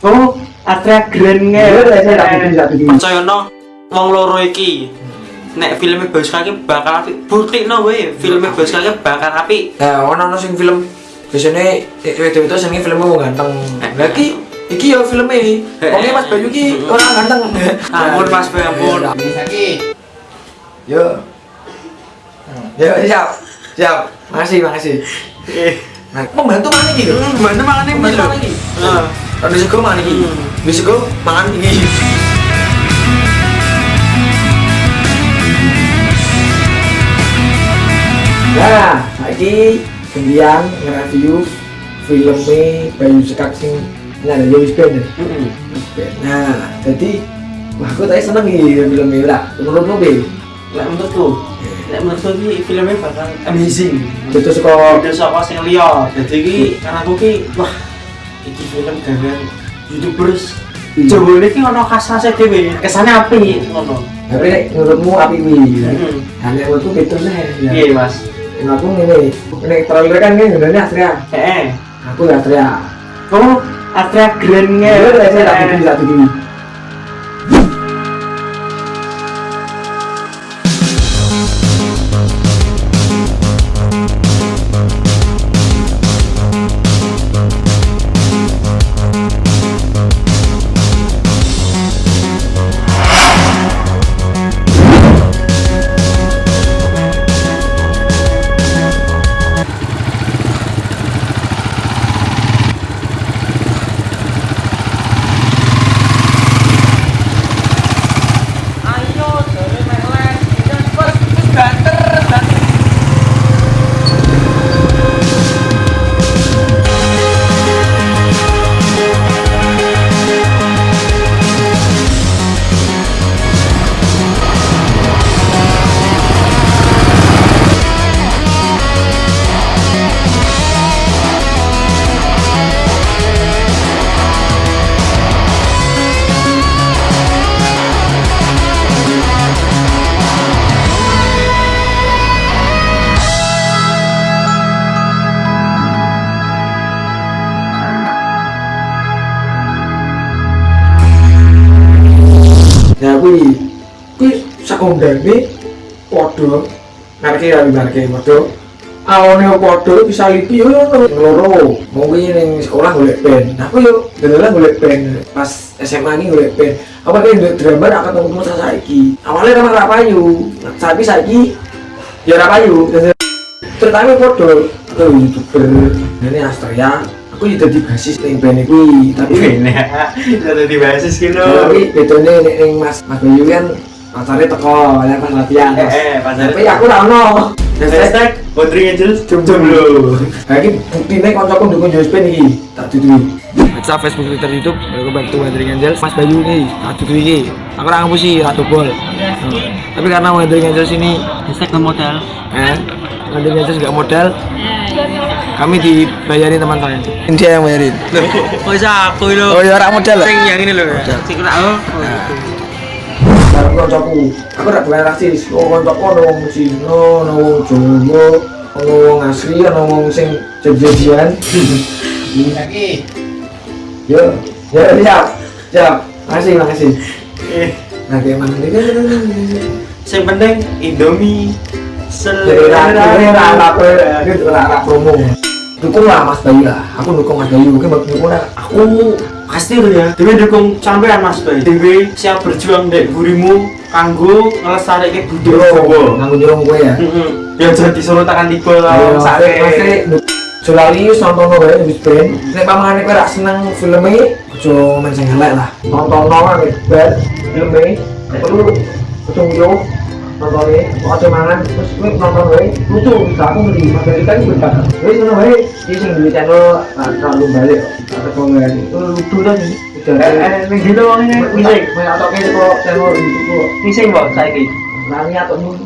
Oh, Atria Grand Iya, percaya no wong loro iki nek filmnya bagus kaki bakal api bukti no we filmnya bagus kaki bakal api Nah, ono ono sing film biasanya itu itu seneng filmnya wong ganteng. Lagi iki ya filmnya. Oke Mas Bayu ki orang ganteng. ampun mas Boy ampun Yo. Yo siap. Siap. Makasih, makasih. Nah, pembantu mana Pembantu lho mana iki? Ada sego mana iki? Hmm. Di sego mangan iki. Nah, lagi kemudian nge-review filmnya Bayu Sekak sing ini ada Yowis Band ya? Band. Nah, jadi wah aku tadi seneng nih filmnya lah. Menurutmu Be? lek menurutku lek menurutku iki filmnya bakal amazing Itu suka udah saka sing liya jadi iki karena aku ki wah iki film gawean youtubers Jawa ini ki ono khas-khasnya dhewe kesannya api ngono tapi nek menurutmu api wi. Heeh. Nah, nek menurutku ya. iya mas Nah, aku ini, ini trailer kan ini sebenarnya Astria. eh Aku ya Astria. Oh, Atria Grand nge. Iya, saya tak bikin tak bikin. Nah, kuwi kuwi sakondane padha ngareke ra ngareke padha. Awone padha bisa lipi yo ngono loro. Mau kuwi ning sekolah pen. Nah, aku yo dolanan golek pen pas SMA ini golek pen. Apa kayak drama ra ketemu ketemu saiki. Awalnya kan ra payu. Nah, Tapi saiki ya ra payu. Terutama padha ke youtuber ini Astria. Aku yo dadi basis ning band kuwi, tapi ini ada di basis gitu tapi bedanya nek ning Mas Mas Bayu kan pacare teko ya pas latihan. Eh, eh, Tapi aku ra ono. Hashtag Putri Angels jomblo Lagi buktine kancaku ndukung Jospen iki tak duduhi. Baca Facebook, Twitter, YouTube, aku bantu Wandering Angels. Mas Bayu nih, aku tuh ini. Aku orang ngapusi, ratu bol. Tapi karena Wandering Angels ini, hashtag modal eh, Wandering Angels nggak modal, kami dibayarin teman saya. Dia yang bayarin. oh iya aku lo Oh ya orang modal lah. sing yang ini loh sing kena oh kancaku. Aku ra bukan rasis. Oh kancaku ono wong Cina, ono wong Jawa, ono wong asli, ono wong sing jadi-jadian. Yo, yo siap. Siap. Makasih, makasih. eh Nah, kayak mana sing penting Indomie Selera, selera, apa itu selera promo. Dukung lah Mas Bayu lah. Aku dukung Mas Bayu. Mungkin bagi dukung lah. aku pasti ya Dewi dukung sampean mas Bay Dewi siap berjuang dek burimu kanggo ngelestarike budaya Jawa Nganggo nyurung gue ya. Heeh. ya jadi suruh tekan tiba sare sare. Sulali nonton wae wis ben. Nek pamane kowe ra seneng filme, aja men sing elek lah. Nonton wae wis ben filme. Perlu aja yo nonton aja mangan terus kowe nonton wae lucu bisa aku dari kan wae di channel terlalu balik. Atau komen itu lucu kan eh eh ning dino wong ini? Mising Mau atau kayak kok channel itu. Kok mising kok saiki. Nanya atau mun.